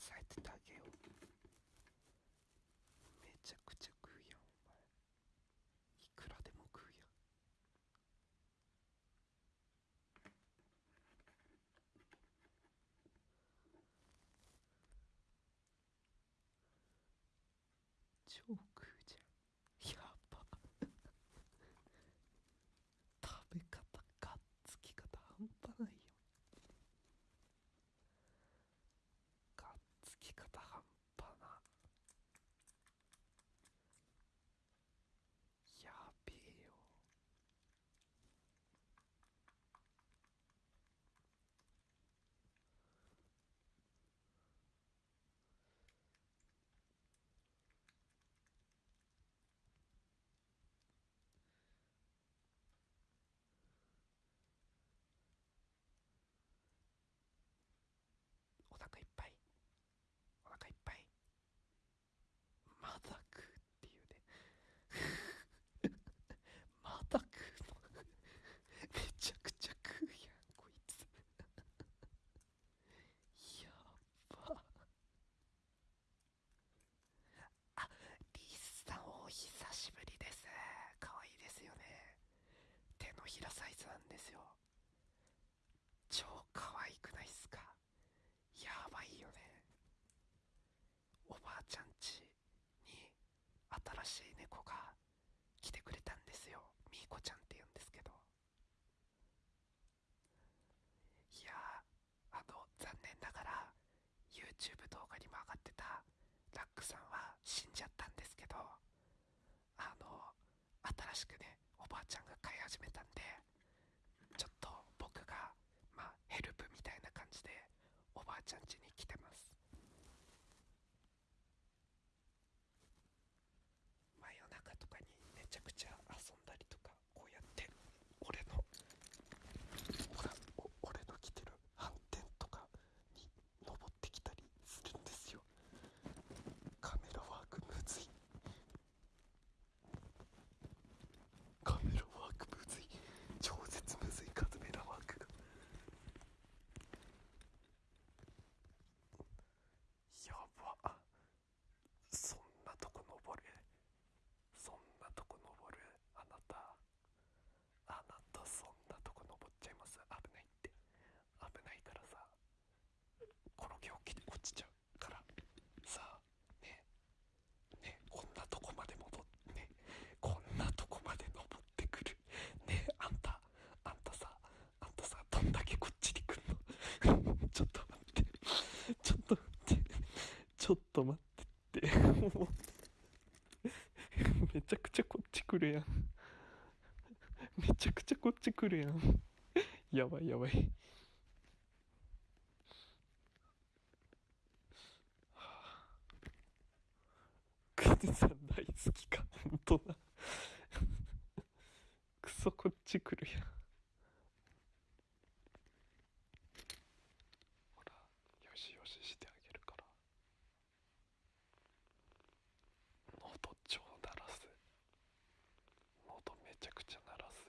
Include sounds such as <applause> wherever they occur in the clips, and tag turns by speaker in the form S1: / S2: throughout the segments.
S1: 抑えててあげよう。めちゃくちゃ食うやんお前。いくらでも食うやん。超食うじゃんやば食べ方がっつき方半端ないよがっつき方半端なやべえよお腹いっぱいお腹いっぱいまだ食うっていうねまだ食うのめちゃくちゃ食うやんこいつやばあリスさんお久しぶりです可愛いですよね手のひらサイズなんですよ超可愛くないっすかやばいよねおばあちゃん家に新しい猫が来てくれたんですよ。みーこちゃんって言うんですけど。いやあの残念ながら YouTube 動画にも上がってたラックさんは死んじゃったんですけどあの新しくねおばあちゃんが飼い始めたんでちょっと僕がまあヘルプみたいな感じでおばあちゃん家に来てます真夜中とかにめちゃくちゃ遊んだりとかこうやって俺のほらお俺の着てる反転とかに登ってきたりするんですよカメラワークむずいカメラワークむずい超絶むずいカメラワークがやばそんなとこ登るそんなとこ登るあなたあなたそんなとこ登っちゃいます危ないって危ないからさ転げ起きて落ちちゃうからさあねねこんなとこまで戻ってねこんなとこまで登ってくるねあんたあんたさあんたさどんだけこっちに来んのちょっと待ってちょっと待ってちょっと待ってって。も <laughs> うめちゃくちゃこっち来るやん。めちゃくちゃこっち来るやん。やばいやばい。クズさん大好きか。本当だ。クソこっち来るやん。ほらよしよししてあげるから喉超鳴らす喉めちゃくちゃ鳴らす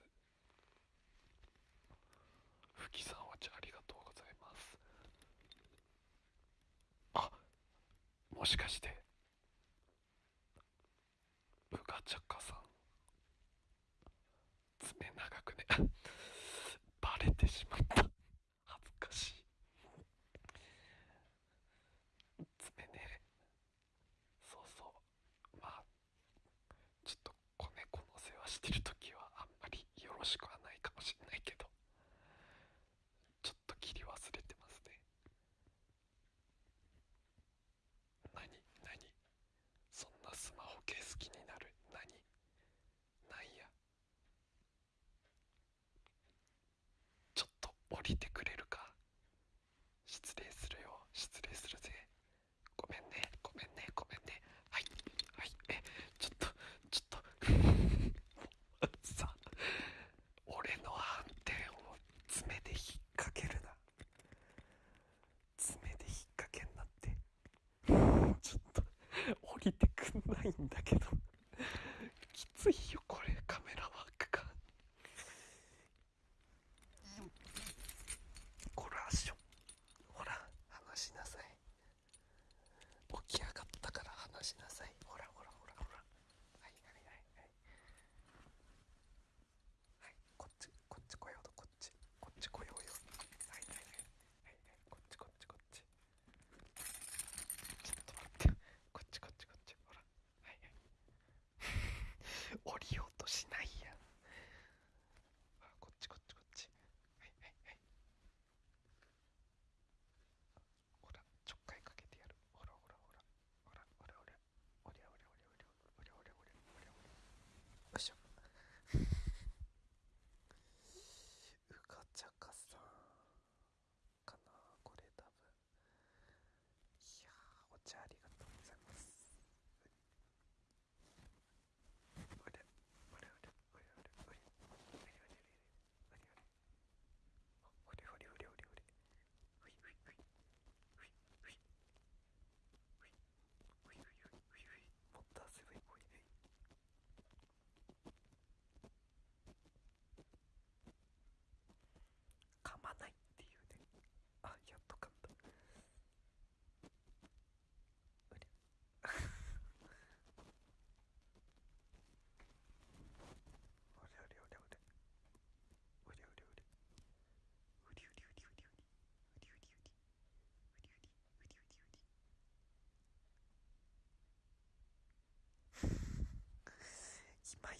S1: ふきさんはちゃありがとうございますあもしかして。うがちゃかさん。爪長くね。<laughs> バレてしまった。恥ずかしい。爪ね。そうそう。まあちょっと子猫の世話してる時はあんまりよろしくはないかもしれないけどちょっと切り忘れてますね何何そんなスマホケース気になる何なんやちょっと降りてくれるか失礼するよ失礼するぜごめんねごめんねごめんねはいはいえちょっとちょっとさ俺の反転を爪で引っ掛けるな爪で引っ掛けんなってちょっと降りてくんないんだけど。<laughs> きついよ。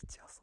S2: сейчас